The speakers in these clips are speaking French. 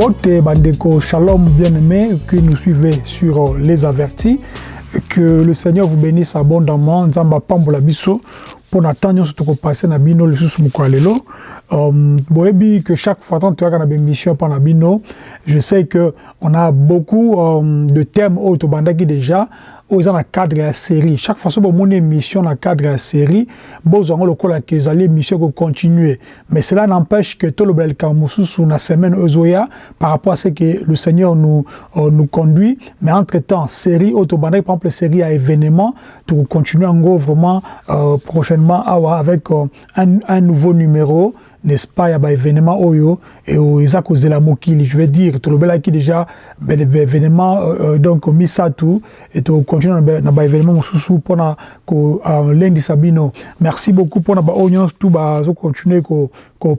Mbote Bandeko, shalom bien-aimés qui nous suivez sur Les Avertis. Que le Seigneur vous bénisse abondamment. Nzamba Pambola Bisso. Pour n'attendre ce que passer na bino le sous mukwalelo. Um, boebi que chaque fois tant tu as une mission par bino, je sais que on a beaucoup um, de thèmes autobandaki déjà oyo eza na cadre ya série. Chaque fois so bomoni émission na cadre ya série bozwango lokola ke ezali émission ekocontinue mais cela n'empêche que tolobela likambo mosusu na semaine ezoya par rapport à ce que le seigneur nous, euh, nous conduit. Mais entre temps série oyo par exemple série ya événement tokocontinue yango vraiment euh, prochainement avec euh, un, un nouveau numéro n'est-ce pas, il y a événement oyo et eza kozela mokili, je veux dire, tout le qui déjà ben événement euh, donc misatu et to continuer na ba événement mosusu pona ko lundi sabino. Merci beaucoup pour na ba onion tout zo continuer ko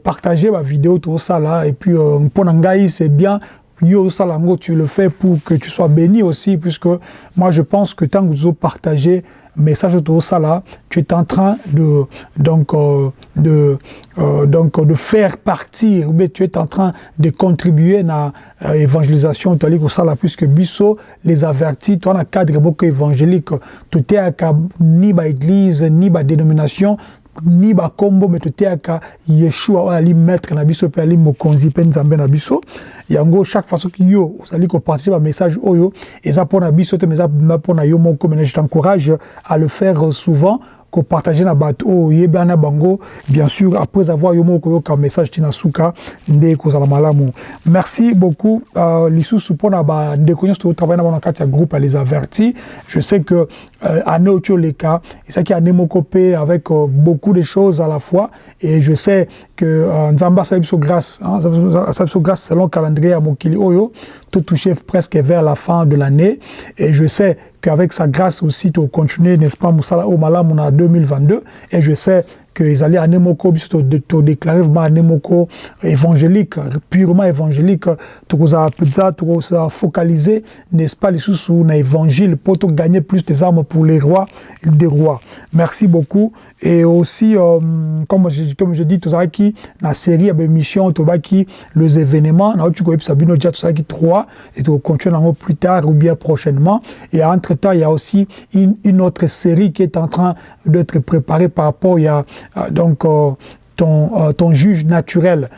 partager ba vidéo tout ça là. Et puis euh, pona ngai c'est bien. Yo salango tu le fais pour que tu sois béni aussi puisque moi je pense que tant que vous partagez message autour ça là, tu es en train de donc euh, de euh, de faire partir, mais tu es en train de contribuer à l'évangélisation tu as ça puisque biso les avertis, toi un cadre beaucoup évangélique, tout est ni ba église ni ba dénomination ni bakombo me toteaka yeshua oyo ali maître na biso mpe ali mokonzi mpe nzambe na biso. Yango chaque fois soki yo ozali kopartage bamessage oyo eza mpona biso te me eza mpona yo moko maintenant je t'encourage à le faire souvent kopartage na bato. Oyo oyebi wana bango bien sûr après avoir yo moko koyoka message tina suka nde kozala malamu. Merci beaucoup uh, lisusu mpona bandeko nyonso tozotravaille na bango na kati ya groupe les avertis. Je sais que euh, année oyo tioleka ezalaki année moko mpe avec euh, beaucoup de choses à la fois. Et je sais que euh, nzambe asala biso grâce hein, asala biso grâce selon calendrier ya mokili oyo touché presque vers la fin de l'année. Et je sais qu'avec sa grâce aussi tu continuer n'est-ce pas Moussala au Malam on a 2022 et je sais que ils allaient à Nemoko biso to déclarer vraiment Nemoko évangélique purement évangélique. Tu ça tu focaliser n'est-ce pas les sous na évangile pour gagner plus des armes pour les rois des rois. Merci beaucoup et aussi euh, comme je comme je dis qui la série à émission tout qui les événements na tu déjà tout ça qui trois et tu continuer plus tard ou bien prochainement. Et entre temps il y a aussi une, une autre série qui est en train d'être préparée par rapport il y a euh, donc euh, ton euh, ton juge naturel.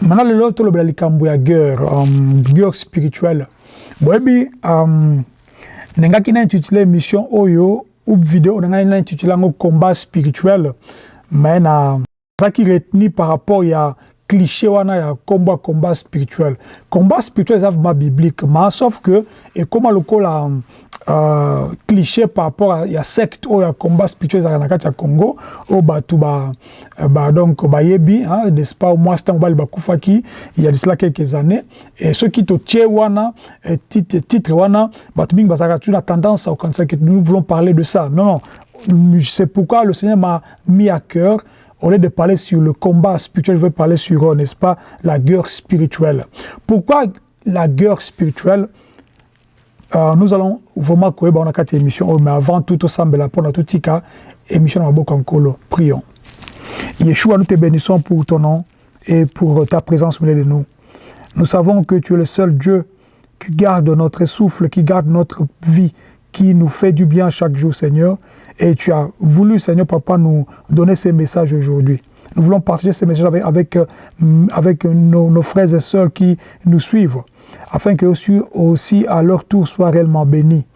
Maintenant le lot le likambo ya guerre um, guerre spirituelle. Boyebi um, nengaki na intitulé mission oyo ou vidéo na ngai na intitulé combat spirituel mais na zaki retenu par rapport ya cliché wana ya combat combat spirituel. Combat spirituel eza vraiment biblique mais sauf que ekoma lokola euh, cliché par rapport à ya secte oyo ya combat spirituel kati ya congo oyo bato ba, ba donc bayebi hein, n'est-ce pas mwasi ntango bali bakufaki il y a de quelques années. Et soki totie wana titre, titre wana bato mingi bazalaka toujours na tendance okanisa que nous voulons parler de ça. Non non. C'est pourquoi le Seigneur m'a mis à cœur au lieu de parler sur le combat spirituel, je veux parler sur, n'est-ce pas, la guerre spirituelle. Pourquoi la guerre spirituelle? Euh, Nous allons vraiment courir dans quatre émissions, mais avant tout, au semble pour notre tika, émission Bokankolo. Prions. Yeshua, nous te bénissons pour ton nom et pour ta présence au milieu de nous. Nous savons que tu es le seul Dieu qui garde notre souffle, qui garde notre vie, qui nous fait du bien chaque jour, Seigneur. Et tu as voulu, Seigneur Papa, nous donner ces messages aujourd'hui. Nous voulons partager ces messages avec, avec nos, nos, frères et sœurs qui nous suivent, afin que aussi, à leur tour soient réellement bénis.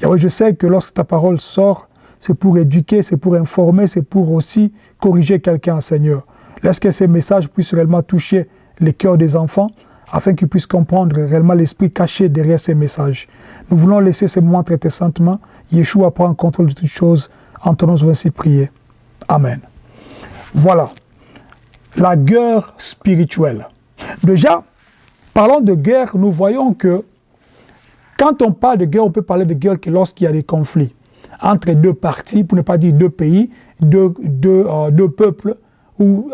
Yahweh, je sais que lorsque ta parole sort, c'est pour éduquer, c'est pour informer, c'est pour aussi corriger quelqu'un, Seigneur. Laisse que ces messages puissent réellement toucher les cœurs des enfants, afin qu'ils puissent comprendre réellement l'esprit caché derrière ces messages. Nous voulons laisser ces moments traiter saintement. Yeshua prend contrôle de toutes choses. En ton nom, ainsi prier. Amen. Voilà. La guerre spirituelle. Déjà, parlons de guerre, nous voyons que quand on parle de guerre, on peut parler de guerre que lorsqu'il y a des conflits entre deux parties, pour ne pas dire deux pays, deux, deux, euh, deux peuples,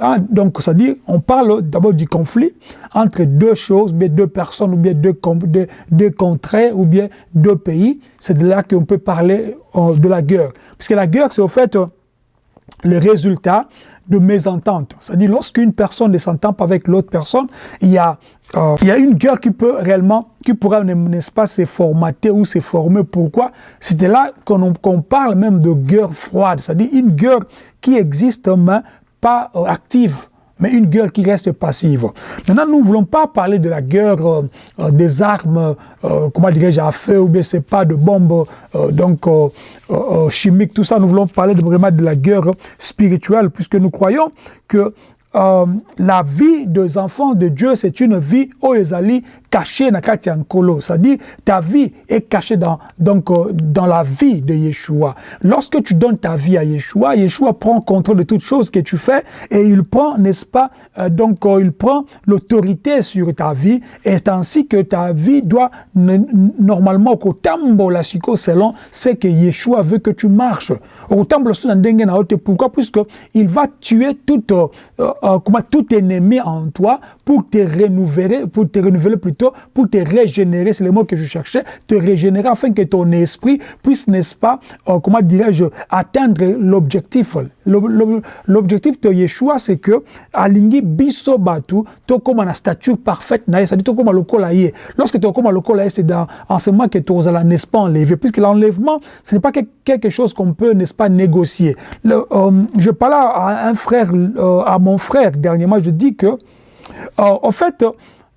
hein, donc, c'est-à-dire, on parle d'abord du conflit entre deux choses, bien deux personnes, ou bien deux, deux, deux contrées, ou bien deux pays. C'est de là qu'on peut parler euh, de la guerre. Parce que la guerre, c'est au fait, euh, le résultat de mésentente. C'est-à-dire, lorsqu'une personne ne s'entend pas avec l'autre personne, il y a euh, il y a une guerre qui peut réellement, qui pourrait, n'est-ce pas, se formater ou se former. Pourquoi? C'était là qu'on parle même de guerre froide, c'est-à-dire une guerre qui existe mais pas euh, active mais une guerre qui reste passive. Maintenant, nous ne voulons pas parler de la guerre euh, des armes, comment dirais-je, à feu, ou bien c'est pas de bombes donc chimiques, tout ça. Nous voulons parler de, vraiment de la guerre spirituelle, puisque nous croyons que euh, la vie des enfants de Dieu, c'est une vie oezali cachée dans Kolo. C'est-à-dire, ta vie est cachée dans, donc, euh, dans la vie de Yeshua. Lorsque tu donnes ta vie à Yeshua, Yeshua prend contrôle de toutes choses que tu fais et il prend, n'est-ce pas, euh, donc il prend l'autorité sur ta vie et c'est ainsi que ta vie doit normalement la selon ce que Yeshua veut que tu marches. Pourquoi? Puisque il va tuer toute euh, comment tout ennemi en toi pour te renouveler, pour te renouveler plutôt, pour te régénérer, c'est le mot que je cherchais, te régénérer afin que ton esprit puisse, n'est-ce pas, euh, comment dirais-je, atteindre l'objectif. L'objectif de Yeshua, c'est que alingi biso batu, to comme la stature parfaite, c'est-à-dire to comme le Lorsque tu comme le c'est dans en ce moment que as, n'est-ce pas, enlevé, puisque l'enlèvement, ce n'est pas quelque chose qu'on peut, n'est-ce pas, négocier. Euh, je parlais à un frère, à mon frère, frère, dernièrement, je dis que, euh, en fait,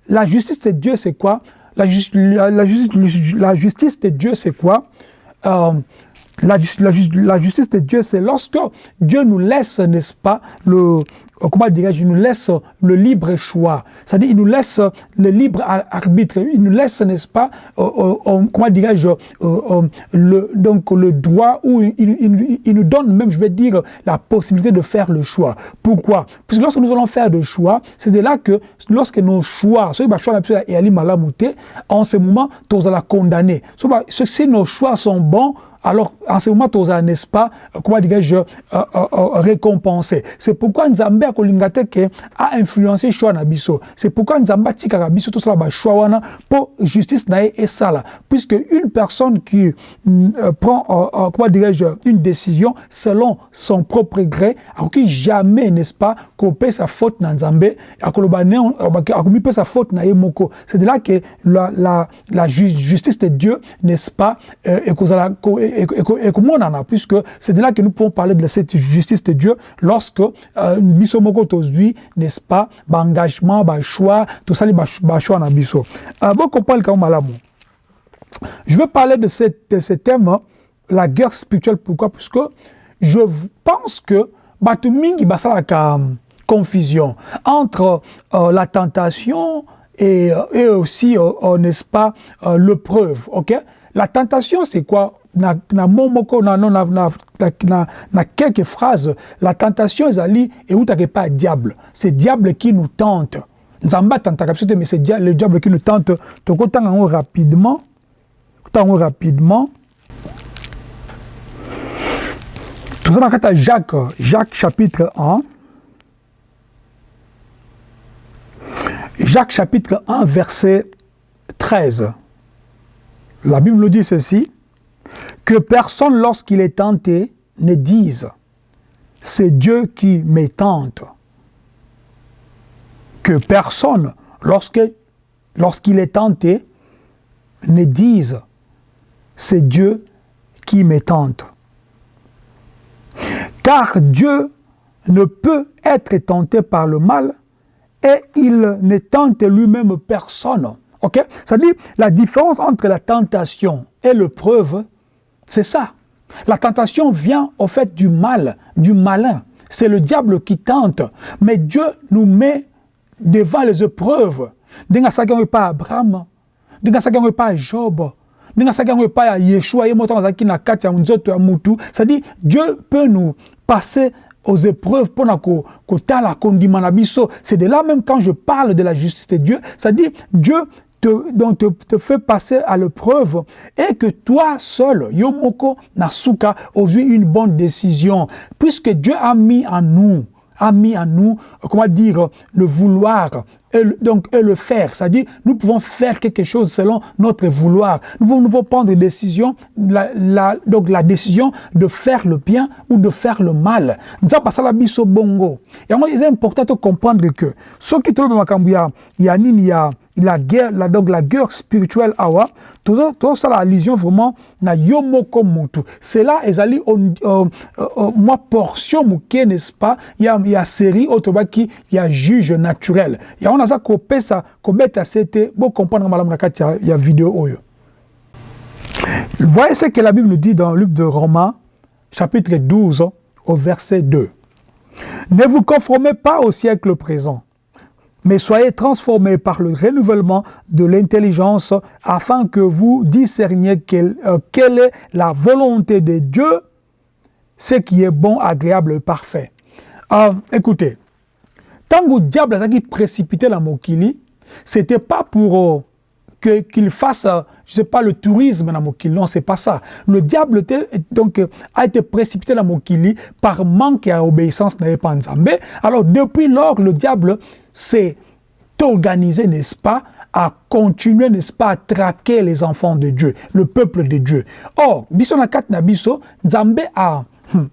la justice de Dieu, c'est quoi? La, la, la, justice de Dieu, c'est quoi? Euh, la, la, justice de Dieu, c'est lorsque Dieu nous laisse, n'est-ce pas, le, euh, comment dirais-je, il nous laisse le libre choix. C'est-à-dire, il nous laisse le libre arbitre. Il nous laisse, n'est-ce pas, euh, euh, comment dirais-je, le, donc le droit ou il, nous donne même, je vais dire, la possibilité de faire le choix. Pourquoi? Parce que lorsque nous allons faire le choix, c'est de là que lorsque nos choix, ce choix et en ce moment, vas la condamner. Si nos choix sont bons, alors en ce moment toza n'est-ce pas comment dirais-je euh, euh, euh, récompensé. C'est pourquoi nzambe akolinga te ke a influencé choix c'est pourquoi nzambe atikaka biso tosala bachoix wana mpo justice na ye esala. Puisque une personne qui euh, prend euh, comment dirais-je une décision selon son propre gré akoki jamais n'est-ce pas kopesa faute na nzambe akoloba ne akomipesa faute na moko. C'est de là que la, la, la justice de Dieu n'est-ce pas euh, ekozala et comment on en a, puisque c'est de là que nous pouvons parler de cette justice de Dieu lorsque euh, biso moko tozui, n'est-ce pas, engagement, ba choix, tout ça, ba choix na biso. Euh, bon, comprendre quand. Je veux parler de, ce thème, hein, la guerre spirituelle. Pourquoi? Puisque je pense que batu mingi basala ka confusion entre euh, la tentation et, euh, et aussi, euh, euh n'est-ce pas, euh. Ok? La tentation, c'est quoi? Na, na momoko na, na, na, na, na quelques phrases. La tentation ezali eutaka pas diable? C'est diable qui nous tente. Nzambe atentaka biso te mais c'est le diable qui nous tente. Tokotanga yango rapidement tango rapidement. Toza na kati ya jacques jacques chapitre 1 jacques chapitre 1 verset 13 la bible nous dit ceci que personne, lorsqu'il est tenté, ne dise « c'est Dieu qui me tente ». Que personne, lorsqu'il est tenté, ne dise « c'est Dieu qui me tente ». Car Dieu ne peut être tenté par le mal et il ne tente lui-même personne. Ok? C'est-à-dire, la différence entre la tentation et le preuve, c'est ça. La tentation vient au fait du mal, du malin. C'est le diable qui tente. Mais Dieu nous met devant les épreuves. Denga pas Abraham, denga pas Job, denga pas Yeshua, c'est-à-dire Dieu peut nous passer aux épreuves pour C'est de là même quand je parle de la justice de Dieu, c'est-à-dire Dieu te, donc te, te, fait passer à l'épreuve et que toi seul, Yomoko Nasuka, eu une bonne décision, puisque Dieu a mis en nous a mis en nous, comment dire, le vouloir, et le, donc et le faire. C'est-à-dire, nous pouvons faire quelque chose selon notre vouloir. Nous pouvons, nous pouvons prendre des décisions, la, la, donc la décision de faire le bien ou de faire le mal. Nous avons la biso bongo. Et moi, il est important de comprendre que ce qui trouve a, il y a, il y a la guerre, la, donc la guerre spirituelle awa, tout ça, allusion vraiment na yomoko mutu. C'est là, ils allaient, euh, euh, moi, portion mouké, n'est-ce pas? Il y a, il y a série, autre qui, il y a juge naturel. Il y a, on a ça, qu'on paie ça, qu'on bête à cette, bon, comprendre, madame, il y a vidéo, oyo. Voyez ce que la Bible nous dit dans le livre de Romains, chapitre 12, au verset 2. Ne vous conformez pas au siècle présent mais soyez transformés par le renouvellement de l'intelligence afin que vous discerniez quelle, euh, est la volonté de Dieu, ce qui est bon, agréable et parfait. Euh, écoutez, tant que le diable a précipité la Mokili, c'était pas pour euh, qu'il fasse, je sais pas, le tourisme dans Mokili. Non, c'est pas ça. Le diable donc, a été précipité dans Mokili par manque et obéissance n'avait pas Nzambé. Alors, depuis lors, le diable s'est organisé, n'est-ce pas, à continuer, n'est-ce pas, à traquer les enfants de Dieu, le peuple de Dieu. Or, biso na kat na biso, Nzambé a, hmm,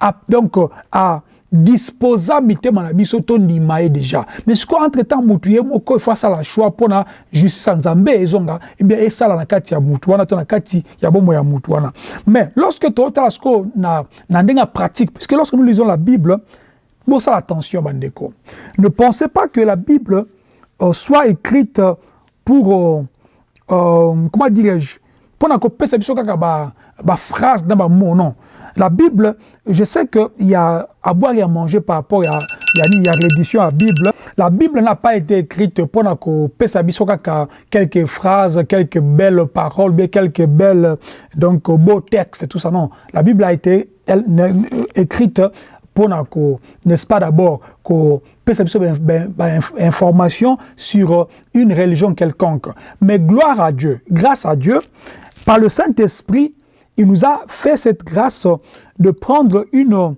a donc, a disposa mitema na biso tondima déjà mais sikoyo entre temps mutu ye moko ifo asala choix mpona justice ya nzambe ezonga ebien esala na kati ya mutu wana to na kati ya bomoi ya mutu wana mais lorsque totala sikoyo na, na ndenge ya pratique puisque lorsque nous lisons la bible bosala attention bandeko. Ne pensez pas que la bible euh, soit écrite pour euh, euh, comment dirais-je mpona kopesa biso kaka baphrase ba na bamot non la Bible, je sais qu'il y a à boire et à manger par rapport à, il y a, l'édition à la Bible. La Bible n'a pas été écrite pour quelques phrases, quelques belles paroles, quelques belles, donc, beaux textes, tout ça. Non. La Bible a été écrite pour n'est-ce pas d'abord, qu'on information sur une religion quelconque. Mais gloire à Dieu, grâce à Dieu, par le Saint-Esprit, il nous a fait cette grâce de prendre une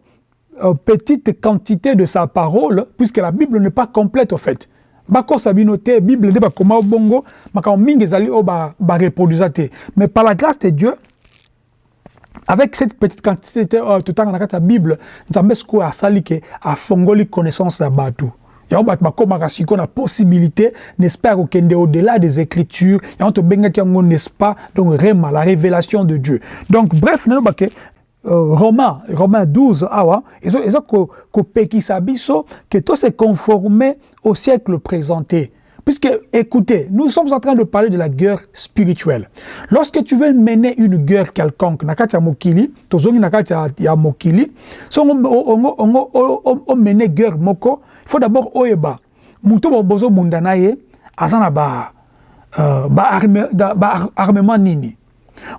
euh, petite quantité de sa parole, puisque la Bible n'est pas complète au fait. bakosa bino te bible nde bakoma bongo makambo mingi ezali oyo bareproduisa te mais par la grâce de dieu avec cette petite quantité oyo totanga na kati ya bible nzambe sikoyo asali ke afongoli connaissance ya bato yango bato bakomaka sikoyo na possibilité n'est-ce pas ya kokende au-delà des écritures. Yango tobengaki yango n'est-ce pas? Donc rema la révélation de dieu. Donc bref nalobake euh, Romains, Romains 12, awa, ont kopekisa biso que tout se conformer au siècle présenté. Puisque, écoutez, nous sommes en train de parler de la guerre spirituelle. Lorsque tu veux mener une guerre quelconque, nakati ya mokili, tozongi nakati ya mokili, so on, mener guerre moko, il faut d'abord oyeba, muto bozo bunda na ye, azana ba, uh, ba, armement nini.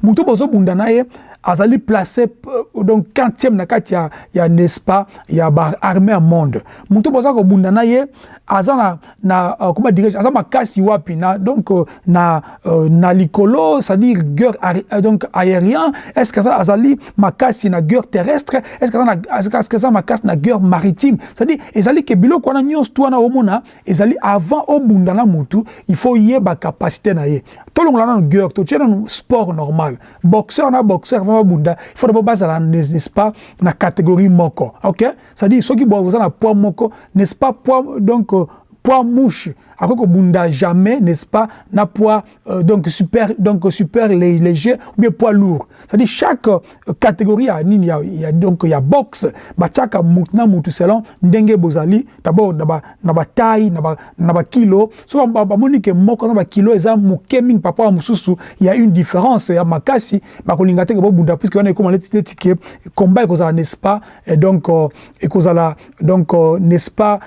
Muto bozo bunda na ye, azali placé euh, donc 40e na kati ya, ya n'est-ce pas ya armée à monde mutu boza kobunda na ye aza na, na uh, comment dirais aza makasi wapi na donc uh, na uh, na likolo c'est-à-dire guerre uh, donc aérien. Est-ce que ça azali makasi na guerre terrestre? Est-ce que ça est-ce que ça makasi na guerre maritime? C'est-à-dire ezali ke biloko wana nyonso to wana omona ezali avant obunda na mutu il faut yeba capacité na ye. Tolongola nano guerre totie nano sport normal. Boxeur na boxeur vraiment bunda il faut d'abord bazala n'est-ce pas na catégorie moko ok? C'est-à-dire soki boza na poids moko n'est-ce pas poids donc poids mouche. Après que bunda jamais n'est-ce pas na poids euh, donc super donc super léger ou bien poids lourd. C'est-à-dire chaque euh, catégorie a nini il y a donc il y a boxe. Ba chaka mutna mutu selon ndenge bozali d'abord na ba na ba taille na ba na ba kilo. So ba, ba moni que moko ba kilo eza muke mingi par rapport à mususu il y a une différence ya makasi. Ba kolinga te bo bunda puisque on est comme les tickets combat kozala n'est-ce pas et donc euh, et kozala donc euh, n'est-ce pas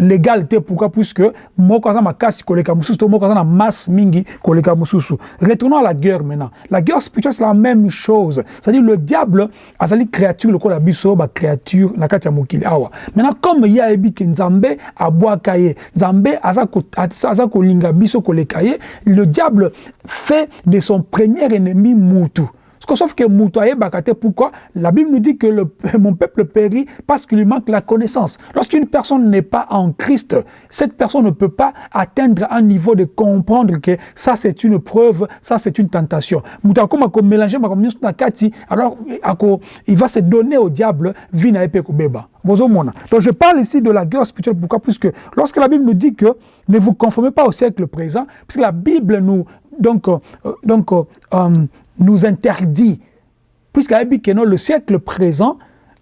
légal te pourquoi puisque moko aza makasi koleka to moko na masse mingi koleka mosusu retournons à la guerre maintenant. La guerre spirituelle c'est la même chose. C'est-à-dire le diable azali créature lokola biso bacréature na kati ya mokili awa. Maintenant comme ye ayebi ke nzambe abwaka ye nzambe aza biso koleka ye le diable fait de son premier ennemi mutu Sauf que Moutaye Bakate, pourquoi? La Bible nous dit que mon peuple périt parce qu'il lui manque la connaissance. Lorsqu'une personne n'est pas en Christ, cette personne ne peut pas atteindre un niveau de comprendre que ça c'est une preuve, ça c'est une tentation. Alors il va se donner au diable vina beba. Donc je parle ici de la guerre spirituelle. Pourquoi? Puisque lorsque la Bible nous dit que ne vous conformez pas au siècle présent, puisque la Bible nous donc, euh, donc euh, nous interdit, puisque que le siècle présent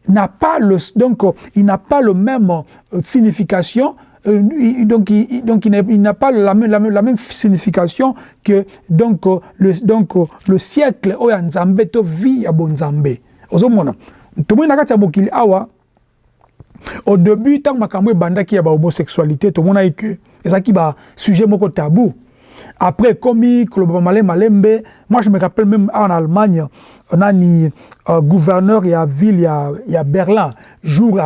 n'a pas le donc il n'a pas le même euh, signification donc il, donc il n'a pas la même, la, même, la même signification que donc le donc le siècle oyo nzambe to vie ya bonzambe. Ozomona. Tomoni na kati mokili awa au début ntango makambo ebandaki ya bahomosexualité tomonaki ke ezalaki basujet moko tabou après komi koloba malembe moi je me rappelle même en allemagne nani uh, gouverneur ya ville ya, ya berlin. Jour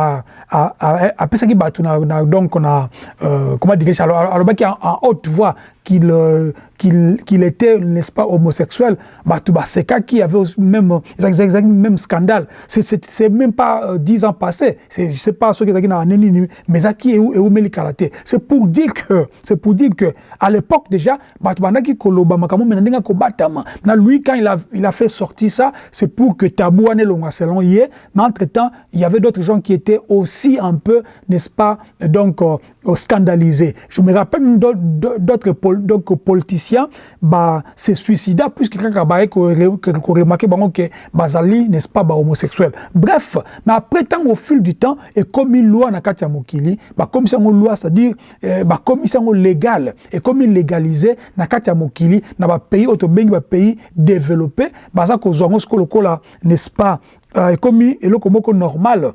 apesaki bato na, na donc na euh, comment dirais-je alobaki en, en haute voix qu'il euh, qu'il était n'est-ce pas homosexuel. Bato baseka qui avait même exact même scandale. C'est c'est même pas euh, dix ans passés c'est je sais pas ce qui na neni mais ça qui est où et où karaté c'est pour dire que c'est pour dire que à l'époque déjà bato bandaki koloba makambo mais ndinga ko batama na lui quand il a il a fait sortir ça c'est pour que tabou ane longa selon yé mais entre temps il y avait d'autres gens qui étaient aussi un peu n'est-ce pas donc euh, scandalisés. Je me rappelle d'autres donc politiciens bah se suicida puisque kaka ba ko remarquer bango que bazali n'est-ce pas ba homosexuel. Bref mais après tant au fil du temps et comme une loi na kati ya mokili ba comme ça loi c'est-à-dire eh, ba comme ça légal et comme légalisé na kati ya mokili na ba pays auto bengi ba pays développé baza ko zongo lokola n'est-ce pas euh, comme eloko moko normal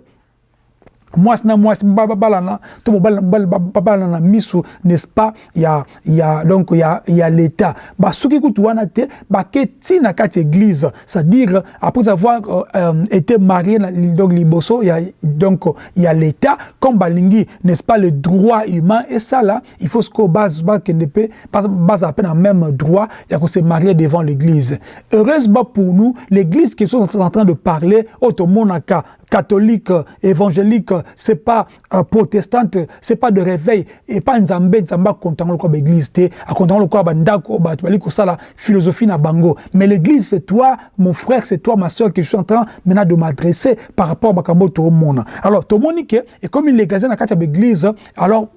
mwasi na mwasi babalana to mobali babalana na miso n'est-ce pas? Ya ya donc ya ya l'état. Basuki kutu wana te bake ntina kati église c'est-à-dire après avoir euh, euh, été marié na donc liboso ya donc ya l'état. Comme balingi n'est-ce pas le droit humain et ça là il faut ce que base pe base à peine en même droit ya ko se marier devant l'église. Heureusement pour nous l'église qui sont en train de parler automonaka catholique, évangélique, c'est pas euh, protestante, c'est pas de réveil, et pas nzambe, nzamba content le quoi l'église a content le quoi bandako, la philosophie na bango. Mais l'église c'est toi, mon frère, c'est toi, ma soeur, que je suis en train maintenant de m'adresser par rapport à makambo tout le monde. Alors, tout le monde et comme il est na katia l'église, alors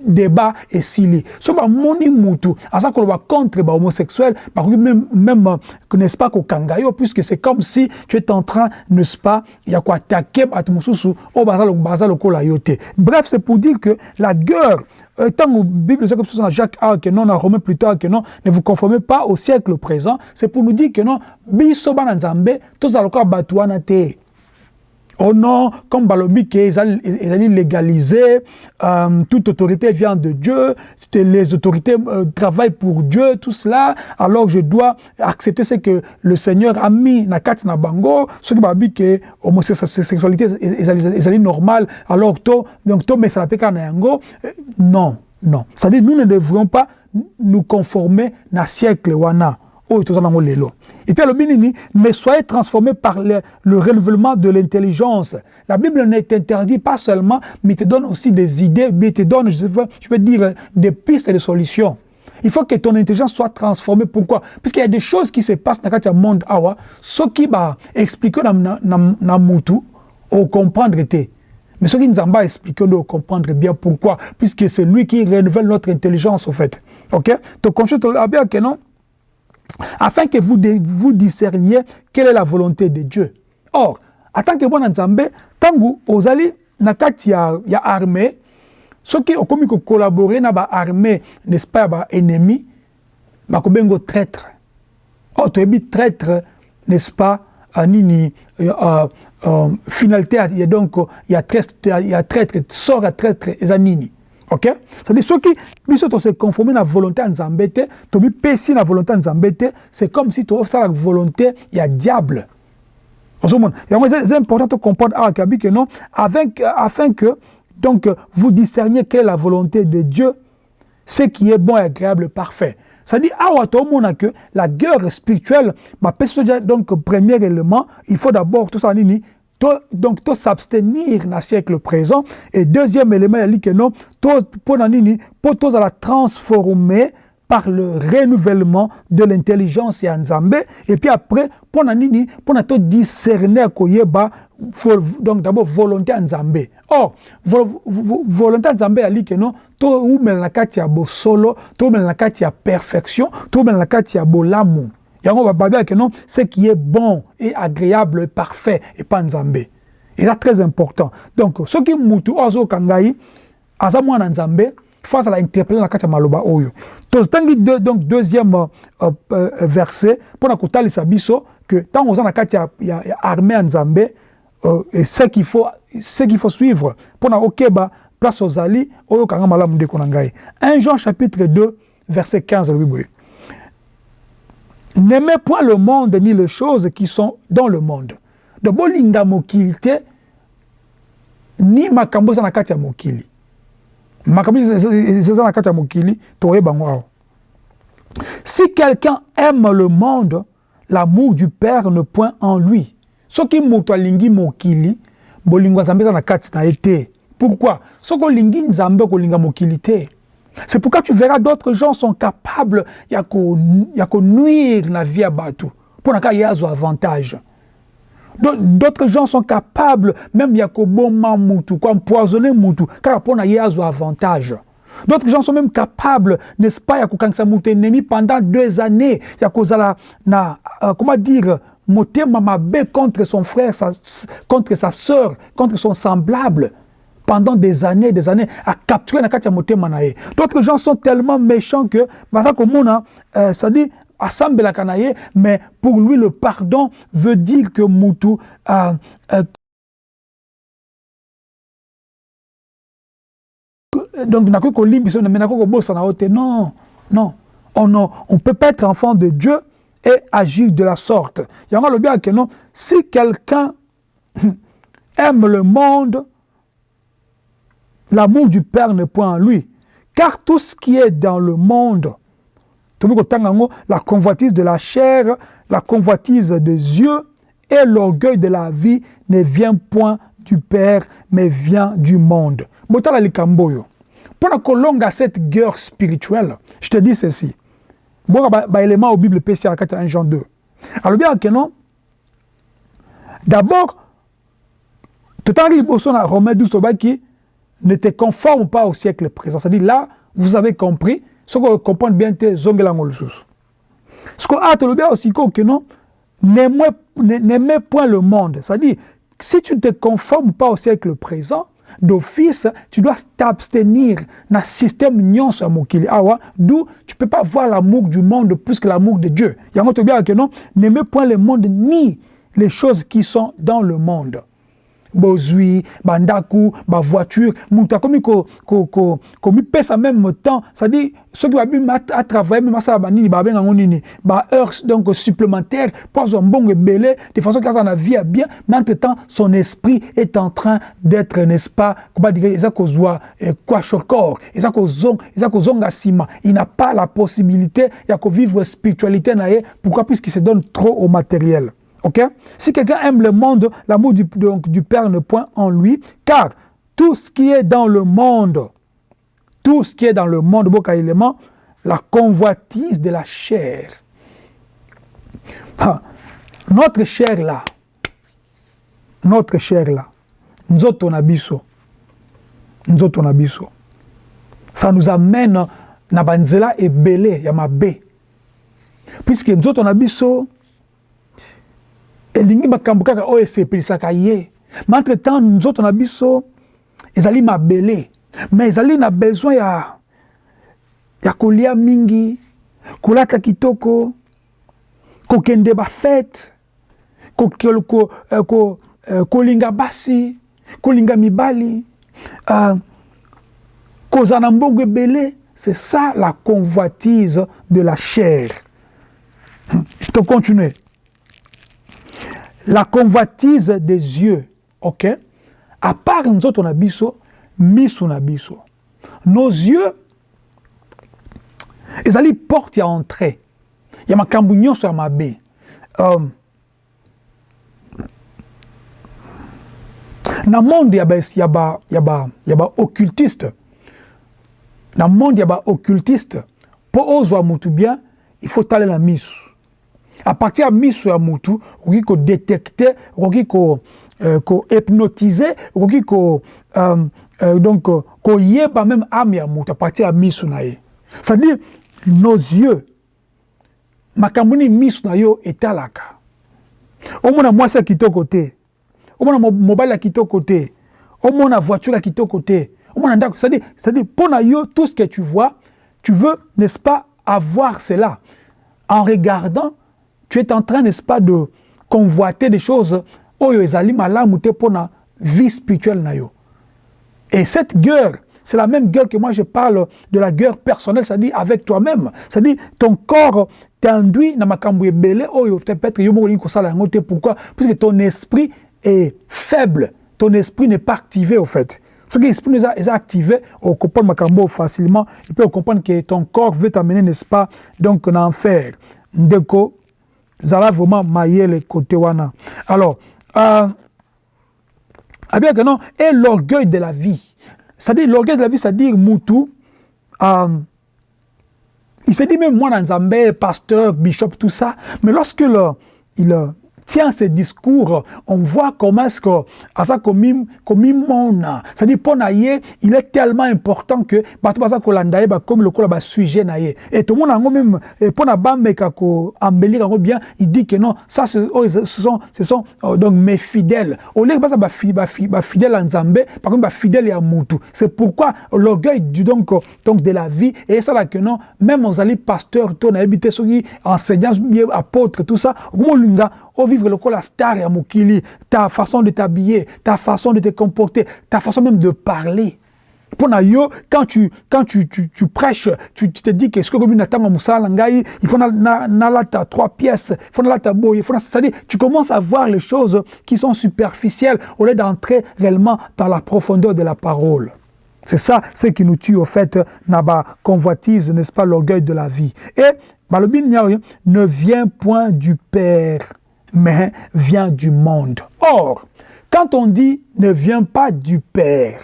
débat et sili. So ba moni mutu, asa ko ba contre ba homosexuel, ba même même n'est-ce pas ko kangayo puisque c'est comme si tu es en train, n'est-ce pas, il y a quoi attaquer bato mosusu oyo baza lokola yo te bref c'est pour dire que la guerre ntango bible eza comme ça jacques a que non romain plus tard que non ne vous conformez pas au siècle présent c'est pour nous dire que non biso bana nzambe tozala lokola bato wana te Oh non, comme Balobi qui est légalisé, euh, toute autorité vient de Dieu, les autorités euh, travaillent pour Dieu, tout cela, alors je dois accepter ce que le Seigneur a mis na kat na bango, qui dit que homosexualité est normale, alors to, donc to mais ça na yango, non, non. C'est-à-dire nous ne devrions pas nous conformer na siècle wana. Oh, Et puis, le mais soyez transformés par le, le renouvellement de l'intelligence. La Bible ne t'interdit pas seulement, mais te donne aussi des idées, mais te donne, je veux, dire, des pistes et des solutions. Il faut que ton intelligence soit transformée. Pourquoi? Parce qu'il y a des choses qui se passent dans le monde awa, ce qui va expliquer dans mutu, au comprendre Mais ce qui nous a expliqué, nous comprendre bien pourquoi. Puisque c'est lui qui renouvelle notre intelligence, au fait. Ok? Donc, bien que non? Afin que vous, vous discerniez quelle est la volonté de Dieu. Or, en tant que bon nzambe, tangu ozali na kati ya, ya armée, soki okomi ko collaborer na ba armée, n'est-ce pas ennemi, ba kobengo traître. Oh, es traître, n'est-ce pas, nini uh, uh, finalité il y a donc il y a traître il y a traître sort à traître ok? C'est-à-dire soki biso tose conformer na volonté ya nzambe te tobipesi na volonté ya nzambe te c'est comme si tosala volonté ya diable. Ozomona yango c'est important de comprendre awa kabi que non afin que donc vous discerniez quelle est la volonté de Dieu ce qui est bon agréable parfait. C'est-à-dire, que la guerre spirituelle, ma donc premier élément, il faut d'abord tout ça nini donc to s'abstenir dans le siècle présent et deuxième élément dit que non to pour nini pour to la transformer par le renouvellement de l'intelligence ya Nzambe et puis après pour nini pour na to discerner koyeba donc d'abord volonté ya Nzambe or volonté ya Nzambe que non to umela na kati ya bosolo to umela na kati perfection to umela na kati ya yango bababi que non ce qui est bon et agréable et parfait et pas Nzambe et c'est très important. Donc ce qui mutu ozo kangai aza mwana Nzambe face à l'interpellation la maloba oyo. Donc deuxième euh, euh, verset pour kotalisa biso que tant oza na kati ya, ya, ya armée ya euh, et ce qu'il faut ce qu'il faut suivre pour na okeba place ozali oyo kanga malamu ndeko na ngai 1 Jean chapitre 2 verset 15 le boye N'aimez point le monde ni les choses qui sont dans le monde. De bolinga mokili te ni makambo eza na kati ya mokili. Si quelqu'un aime le monde l'amour du père ne point en lui. Soki moto alingi mokili bolingo nzambe eza na kati na te. Pourquoi? Soki olingi nzambe okolinga mokili c'est pourquoi tu verras d'autres gens sont capables ya konuire na vie ya bato mpo na azwa avantage. D'autres gens sont capables, même Yakoboma Moutou, empoisonner Moutou, car pour un avantage. D'autres gens sont même capables, n'est-ce pas, Yakokansa ennemi pendant deux années, Yakozala, na, euh, comment dire, contre son frère, sa, contre sa sœur, contre son semblable pendant des années, des années, à capturer Nakatia Motema Nae. D'autres gens sont tellement méchants que, euh, ça dit, asambelaka na ye mais pour lui le pardon veut dire que mutu uh, uh, donc non non on ne on peut pas être enfant de Dieu et agir de la sorte yango alobi que non si quelqu'un aime le monde l'amour du Père n'est point en lui car tout ce qui est dans le monde la convoitise de la chair, la convoitise des yeux et l'orgueil de la vie ne vient point du Père, mais vient du monde. Pour kolonga cette guerre spirituelle, je te dis ceci. Bon, bah, élément au Bible spécial 1 Jean 2. Alors bien que non, d'abord, tout à Romain 12, ne te conforme pas au siècle présent. C'est-à-dire là, vous avez compris, ce que comprendre bien te zongelango lisusu ce que ah tolobi aussi que non n'aimez point le monde. C'est-à-dire si tu ne te conformes pas au siècle présent d'office tu dois t'abstenir dans système nyonso mokili awa d'où tu peux pas voir l'amour du monde plus que l'amour de Dieu. Yango tobiaka que non n'aimez point le monde ni les choses qui sont dans le monde bozwi bandaku bavoiture moto akomi komipesa même temps. C'est-à-dire soki babimi atravaille meme asala banini babengango nini baheure donc supplémentaire mpo azwa mbongo ebele de façon kaza na vie ya bien mais entre temps son esprit est en train d'être n'est-ce pas kobadika eza kozwa corps eza kozonga nsima il n'a pas la possibilité ya kovivre spiritualité na ye pourquoi? Puisqu'il se donne trop au matériel Si quelqu'un aime le monde, l'amour du, du Père ne point en lui, car tout ce qui est dans le monde, tout ce qui est dans le monde, la convoitise de la chair. Ah, notre chair là, notre chair là, nous autres abisso, nous autres abisso, ça nous amène na banzela ebele ya mabe. Puisque nous autres abisso, elingi makambo kaka oyo esepelisaka ye. Ma entre temps nzoto na biso ezali mabele. Me ezali na besoin ya ya kolia mingi kolata kitoko kokende bafete kolinga ko, ko, ko, basi kolinga mibali. Uh, kozala na mbongo ebele c'est ça la convoitise de la chair. To continuer la convoitise des yeux, ok? À part nous autres, on a biso, miso na biso. Nos yeux, ezali porte ya entrée ya makambo nyonso ya mabe um, na monde ya baoccultiste ba, ya ba, ya ba na monde ya baoccultiste mpo ozwa mutu bien il faut talela misu à partir ya misu ya mutu okoki kodetecte okoki kohypnotise ko okoki ko, um, uh, donc koyeba même ame ya à partir ya misu na ye c'est-à-dire nos yeux makambo misu na yo etalaka omona mwasi ya kitoko te omona mobali ya kitoko te omona voiture ya kitoko te omona ndako. C'est-à-dire mpo na yo tout ce que tu vois tu veux n'est-ce pas avoir cela en regardant tu es en train n'est-ce pas de convoiter des choses. Oyo ezali malamu te mpo na vie spirituelle na yo. Et cette guerre c'est la même guerre que moi je parle de la guerre personnelle, c'est-à-dire avec toi-même. C'est-à-dire ton corps t'induit dans makambo ebele oyo peut-être yo moko kosala yango te. Pourquoi? Parce que ton esprit est faible. Ton esprit n'est pas activé au fait. Soki esprit est, est activé on comprend facilement. Et puis on comprend que ton corps veut t'amener n'est-ce pas donc en enfer. Ndeko zala vraiment mayele côté wana alors euh, ah bien que non et l'orgueil de la vie c'est-à-dire l'orgueil de la vie c'est-à-dire mutu euh, il se dit même moi dans Zambé, pasteur, bishop, tout ça. Mais lorsque le, il tient ce discours, on voit comment est-ce que, à ça, comme mona, c'est-à-dire, pour naïe, il est tellement important que, bah, tout ça, kolandaye, bah, comme le bah, sujet naïe. Et tout le monde, même, pour na bambe, kako, embellir, bien, il dit que non, ça, ce, oh, sont, ce sont, oh, donc, mes fidèles. Au lieu de ça, bah, bah, bah, fidèle en Zambé, par contre, bah, fidèle à Moutou. C'est pourquoi l'orgueil du, donc, donc, de la vie, et ça, là, que non, même aux alliés pasteurs, ton habité, enseignants, apôtres, tout ça, au vivre le la star ya mokili, ta façon de t'habiller, ta façon de te comporter, ta façon même de parler. Pour yo, quand tu, quand tu, tu, prêches, tu, tu, te dis que ce que comme une attend il faut na ta trois pièces, il faut na ta beau, il faut c'est-à-dire tu commences à voir les choses qui sont superficielles au lieu d'entrer réellement dans la profondeur de la parole. C'est ça, ce qui nous tue au fait, naba convoitise, n'est-ce pas, l'orgueil de la vie. Et Balobin ne vient point du Père mais vient du monde. Or, quand on dit ne vient pas du Père,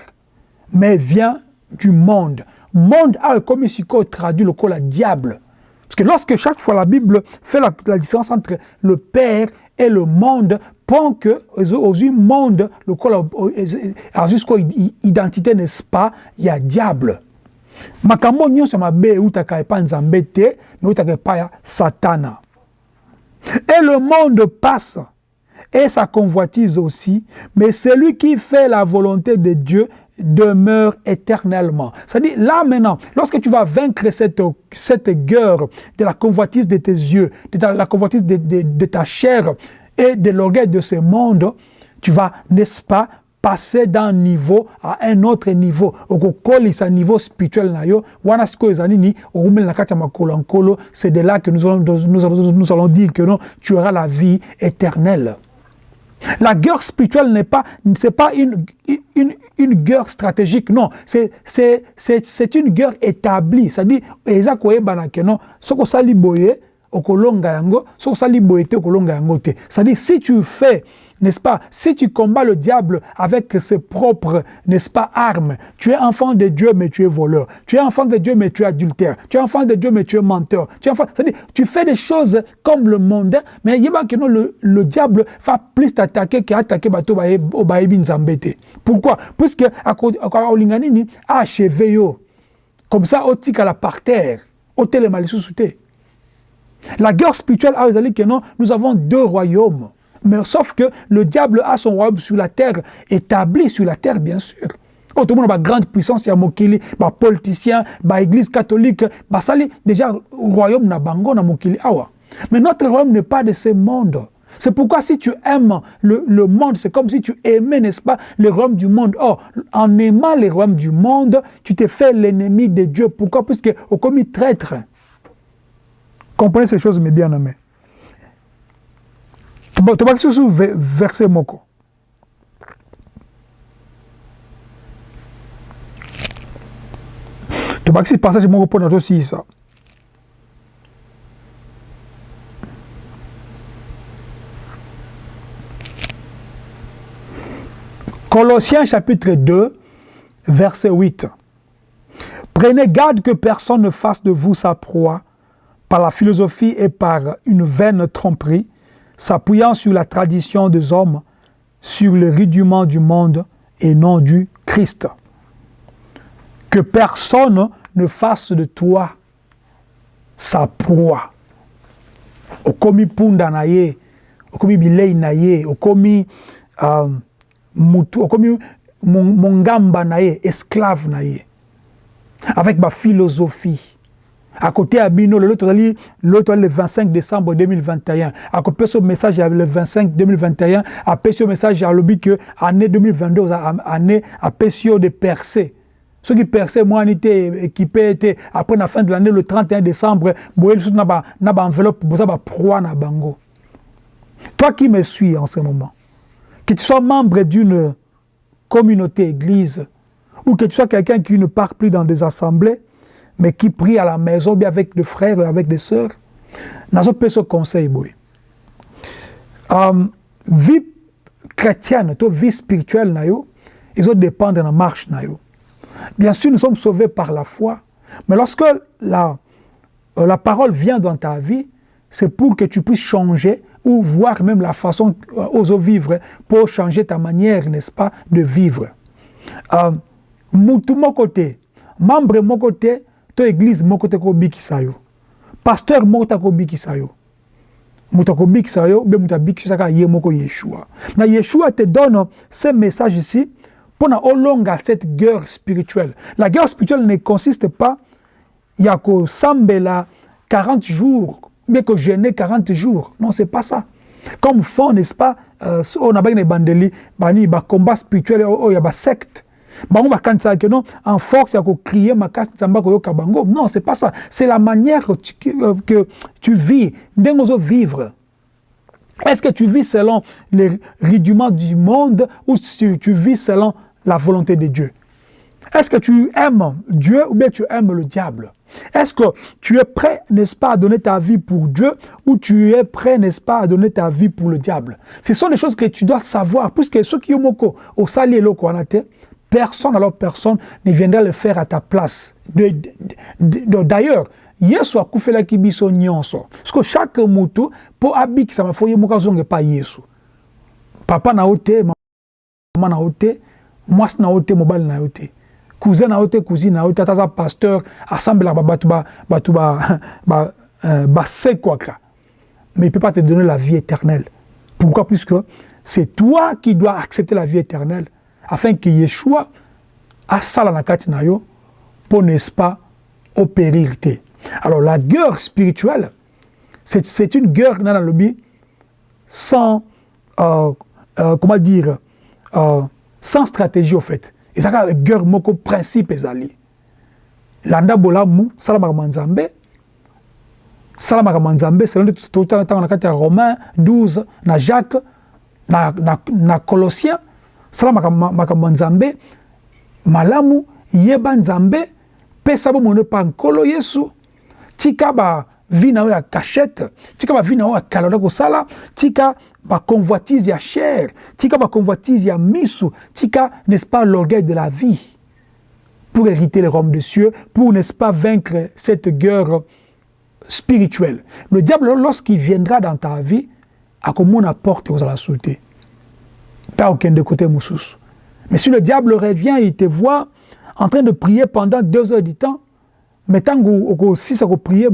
mais vient du monde, monde a comme ici traduit le col diable. Parce que lorsque chaque fois la Bible fait la, différence entre le Père et le monde, pour que aux monde, le col jusqu'à identité n'est-ce pas, il y a diable. satana et le monde passe, et sa convoitise aussi, mais celui qui fait la volonté de Dieu demeure éternellement. C'est-à-dire, là maintenant, lorsque tu vas vaincre cette, cette guerre de la convoitise de tes yeux, de la convoitise de ta chair et de l'orgueil de ce monde, tu vas, n'est-ce pas, passer d'un niveau à un autre niveau okokolisa niveau spirituel na yo wana sikoyo ezali nini okumeli na kati ya makolo nkolo c'est de là que nous allons, nous, allons, nous allons dire que non tu auras la vie éternelle la guerre spirituelle n'est pas, c'est pas une, une, une guerre stratégique, non. C'est, c'est, c'est, une guerre établie. C'est-à-dire, eza koyebana que non, soko sali boye, okolonga yango, soko sali boye te, okolonga yango te. C'est-à-dire, si tu fais n'est-ce pas Si tu combats le diable avec ses propres, n'est-ce pas, armes, tu es enfant de Dieu, mais tu es voleur. Tu es enfant de Dieu, mais tu es adultère. Tu es enfant de Dieu, mais tu es menteur. Tu es enfant, tu fais des choses comme le monde, mais le, le diable va plus t'attaquer qu'attaquer baebi nzambete. Pourquoi? Puisque olinganini a achevé. Comme ça, au la par terre, au télémalisusuté. La guerre spirituelle non, nous avons deux royaumes. Mais sauf que le diable a son royaume sur la terre, établi sur la terre, bien sûr. Tout le monde a grande puissance, il y a Mokili, politicien, bah église catholique, bah ça déjà royaume na bango na Mokili awa. Mais notre royaume n'est pas de ce monde. C'est pourquoi si tu aimes le, le monde, c'est comme si tu aimais, n'est-ce pas, le royaume du monde. Or, en aimant les royaumes du monde, tu te fais l'ennemi de Dieu. Pourquoi? Puisque au commis traître. Comprenez ces choses, mes bien-aimés. tobaki susu verse moko tobakisi passage moko mpona tosilisa Colossiens chapitre 2, verset 8. Prenez garde que personne ne fasse de vous sa proie par la philosophie et par une vaine tromperie, s'appuyant sur la tradition des hommes, sur le rudiment du monde et non du Christ. Que personne ne fasse de toi sa proie. Okomi punda na ye, okomi bilei na ye, okomi uh, mutu, okomi mongamba na esclave na ye. Avec ma philosophie. À côté à Bino, l'autre le 25 décembre 2021. À côté ce message le 25 2021, à ce message à l'objet que année 2022 année à Pessio de percer. Ceux qui perçaient, moi, on était équipé, après la fin de l'année, le 31 décembre, n'a pas enveloppe, pas proie na bango. Toi qui me suis en ce moment, que tu sois membre d'une communauté, église, ou que tu sois quelqu'un qui ne part plus dans des assemblées, mais qui prie à la maison, bien avec des frères, avec des sœurs, nazo pe ce conseil boy. Um, vie chrétienne, to vie spirituelle na yo, ils ont dépendre de la marche na. Bien sûr, nous sommes sauvés par la foi, mais lorsque la, euh, la parole vient dans ta vie, c'est pour que tu puisses changer ou voir même la façon euh, vivre pour changer ta manière, n'est-ce pas, de vivre. Euh, mon côté, membre mon côté, to église moko te kobikisa yo. Pasteur moko te kobikisa yo. Moto akobikisa yo be moto abikisaka ye moko yeshua. Na yeshua te donne ce message ici pour olonga cette guerre spirituelle. La guerre spirituelle ne consiste pas ya kosambela 40 jours bien que jeûner 40 jours. Non c'est pas ça. Comme fond n'est-ce pas euh, on a bien bandeli bani ba combat spirituel oh, ya ba secte bango bakanisaka que non en force ya kokrie makasi nzambe akoyoka bango. Non c'est pas ça. C'est la manière que tu, euh, que tu vis. Ndenge ozovivre. Est-ce que tu vis selon les rudiments du monde ou tu, tu vis selon la volonté de Dieu? Est-ce que tu aimes Dieu ou bien tu aimes le diable? Est-ce que tu es prêt, n'est-ce pas, à donner ta vie pour Dieu ou tu es prêt, n'est-ce pas, à donner ta vie pour le diable? Ce sont des choses que tu dois savoir, puisque ceux qui ont au sali loko personne, alors personne ne viendra le faire à ta place. D'ailleurs, yesu akufelaki biso nyonso. Parce que chaque moto mpo abikisama fo ye moko azonge pa yesu. Papa na yo te mama na yo te mwasi na yo te mobali na yo te cousin na yo te cousine na yo te ata aza pasteur asambelaka bato bato basekwaka euh, mais il peut pas te donner la vie éternelle. Pourquoi? Puisque c'est toi qui dois accepter la vie éternelle afin que Yeshua asala na kati na yo pour n'est-ce pas opérir te. Alors la guerre spirituelle, c'est une guerre dans le lobby sans euh, euh, comment dire euh, sans stratégie au fait. Et ça la guerre moko principe ezali. Landa bolamu salamaka manzambe salamaka manzambe selon tout na kati ya Romain 12 na Jacques na, na Colossiens sala makambo nzambe malamu yeba nzambe pesa bomone pa nkolo yesu. Tika bavi na yo ya tika bavi na ya tika baconvoitise ya chair tika baconvoitise ya misu tika n'est-ce pas l'orgueil de la vie pour hériter le royaume des cieux pour n'est-ce pas vaincre cette guerre spirituelle. Le diable lorsqu'il viendra dans ta vie akomona porte ozala sauter? Pas aucun de côté Moussous. Mais si le diable revient, il te voit en train de prier pendant deux heures du temps, mais tant que si ça prier,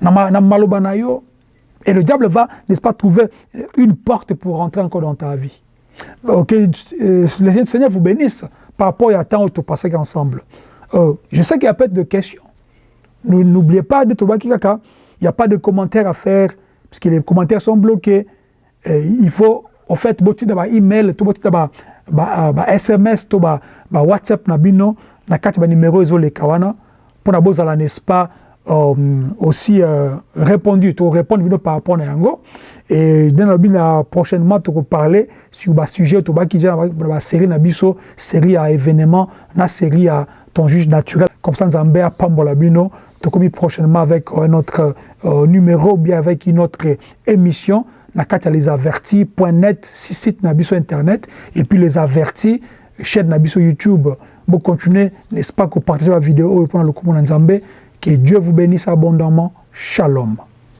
na na et le diable va n'est-ce pas trouver une porte pour rentrer encore dans ta vie. Ok euh, le Seigneur vous bénisse par rapport à temps où tu passé ensemble. Euh, je sais qu'il y a peut-être de questions. N'oubliez pas de trouver kaka il n'y a pas de commentaires à faire, puisque les commentaires sont bloqués. Il faut, en fait, boti da ba email, to boti da ba, ba, SMS, to ba, ba WhatsApp na bino, numéro le kawana, pour na bozala, n'est-ce pas, euh, aussi euh, répondu to répondre bino par rapport à yango. Et dans la prochainement to parler sur ba sujet to ba ki ba série na biso série à événement na série à ton juge naturel. Comme ça nzambe apambola bino. To komi prochainement avec un autre euh, numéro bien avec une autre émission. Na kati ya les avertis.net si site na biso internet. Et puis les avertis chaîne na biso YouTube. Bon continuer n'est-ce pas que partager la vidéo et le coup Nzambe que Dieu vous bénisse abondamment. Shalom